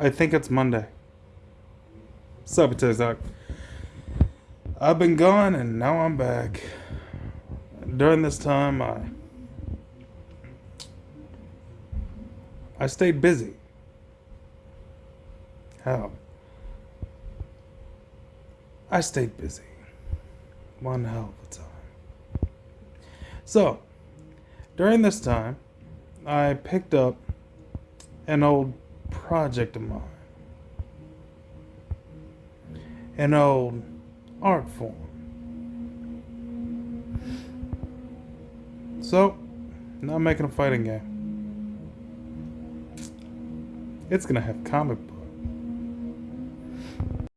I think it's Monday. Sup. I've been gone and now I'm back. During this time, I I stayed busy. How? I stayed busy. One hell of a time. So, during this time, I picked up an old project of mine. An old art form. So, now I'm making a fighting game. It's gonna have comic